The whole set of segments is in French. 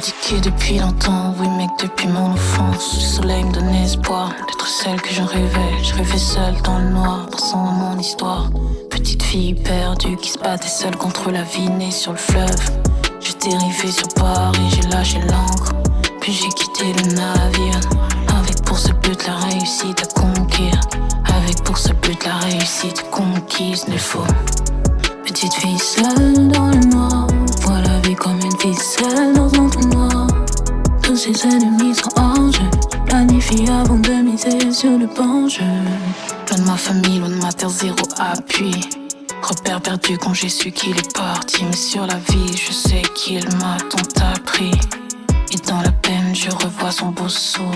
critiqué depuis longtemps, oui mec depuis mon enfance. Le soleil me donnait espoir d'être celle que je rêvais. Je rêvais seule dans le noir, pensant à mon histoire. Petite fille perdue qui se battait seule contre la vie née sur le fleuve. J'étais dérivé sur Paris, j'ai lâché l'encre. Puis j'ai quitté le navire. Avec pour ce but la réussite à conquérir. Avec pour ce but la réussite conquise n'est faux Petite fille seule dans le noir. Vois la vie comme une ficelle dans un trou noir. Tous ses ennemis sont en jeu. Planifie avant de miser sur le bon jeu Loin de ma famille, loin de ma terre, zéro appui. Repère perdu quand j'ai su qu'il est parti. Mais sur la vie, je sais qu'il m'a tant appris. Et dans la peine, je revois son beau sourire.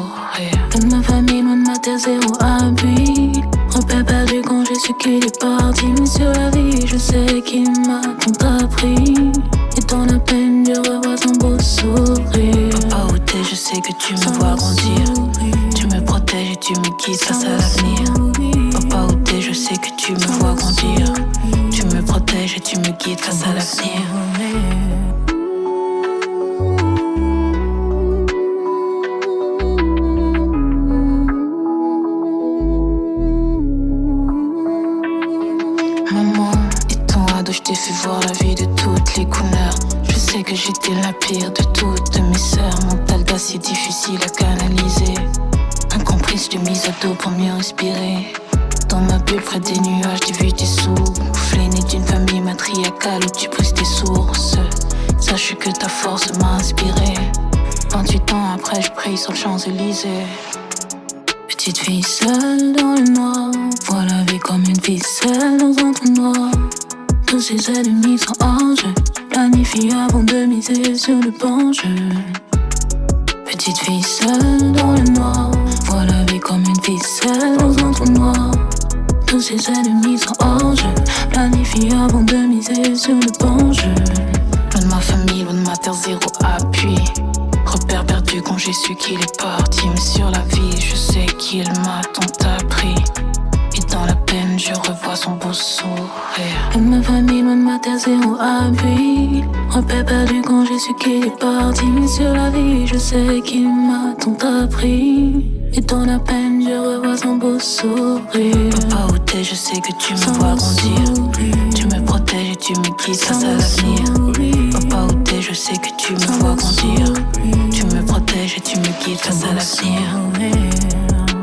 Loin de ma famille, loin de ma terre, zéro appui. Repère qu'il est parti Mais sur la vie, je sais qu'il m'a tant appris Et dans la peine, je revois son beau sourire. Papa où t'es, je sais que tu me vois grandir. Tu me protèges et tu me guides face à l'avenir. Papa où t'es, je sais que tu me vois grandir. Tu me protèges et tu me guides face à l'avenir voir la vie de toutes les couleurs. Je sais que j'étais la pire de toutes mes sœurs. Mental d'acier difficile à canaliser. Incomprise, je mise à dos pour mieux respirer. Dans ma bulle, près des nuages, j'ai vu tes souffles. Né d'une famille matriarcale où tu brises tes sources. Sache que ta force m'a inspiré. 28 ans après, je prie sur le Champs-Élysées. Petite fille seule dans le noir Vois la vie comme une ficelle dans un trou noir Tous ses ennemis sont en jeu Planifie avant de miser sur le bon jeu Petite fille seule dans le noir. Vois la vie comme une ficelle dans un trou noir. Tous ses ennemis sont en jeu Planifie avant de miser sur le bon jeu Loin de ma famille, loin de ma terre, zéro appui. Repère perdu quand j'ai su qu'il est parti. Mais sur la vie, je sais qu'il m'a tant appris Et dans la peine, je revois son beau sourire. De ma famille, loin de ma terre, zéro appui. Repère perdu quand j'ai su qu'il est parti. Sur la vie, je sais qu'il m'a tant appris. Et dans la peine, je revois son beau sourire. Papa où t'es, je sais que tu me vois grandir. Tu me protèges et tu me guides face à l'avenir. Papa où t'es, je sais que tu me vois grandir. Tu me protèges et tu me guides face à l'avenir.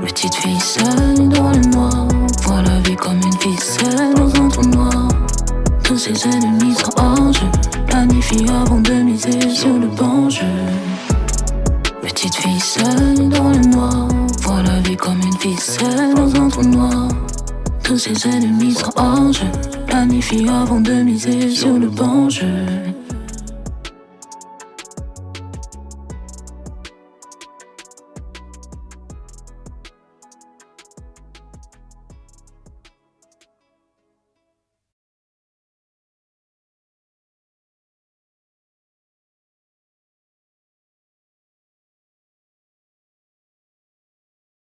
Petite fille seule une ficelle dans un trou noir Tous ses ennemis sont en jeu. Planifie avant de miser sur le bon jeu. Petite fille seule dans le noir. Vois la vie comme une ficelle dans un trou noir. Tous ses ennemis sont en jeu. Planifie avant de miser sur le bon jeu